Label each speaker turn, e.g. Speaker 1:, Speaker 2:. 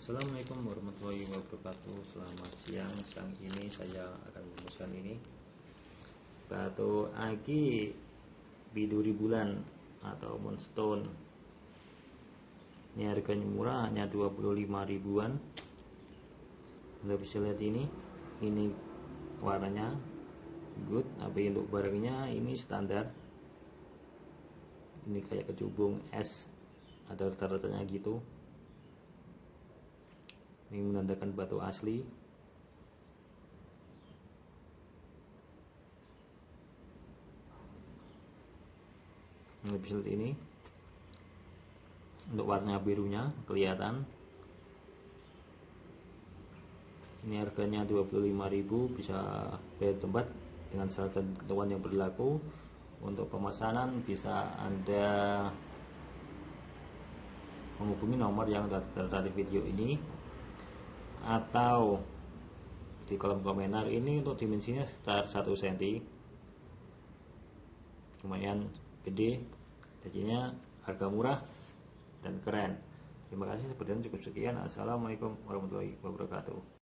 Speaker 1: Assalamualaikum warahmatullahi wabarakatuh. Selamat siang. Siang ini saya akan merumuskan ini. Batu aki Biduri bulan Atau moonstone Ini harganya murah Hanya 25 ribuan. Anda bisa lihat ini Ini warnanya Good. Tapi untuk barangnya ini standar. Ini kayak kecubung es Ada rata-ratanya gitu ini menandakan batu asli. Bisa lihat ini. Untuk warna birunya kelihatan. Ini harganya 25.000 bisa bayar tempat dengan syarat dan ketentuan yang berlaku. Untuk pemesanan bisa anda menghubungi nomor yang tertera di video ini atau di kolom komentar ini untuk dimensinya sekitar 1 cm lumayan gede jadinya harga murah dan keren. Terima kasih sepertinya cukup sekian. Assalamualaikum warahmatullahi wabarakatuh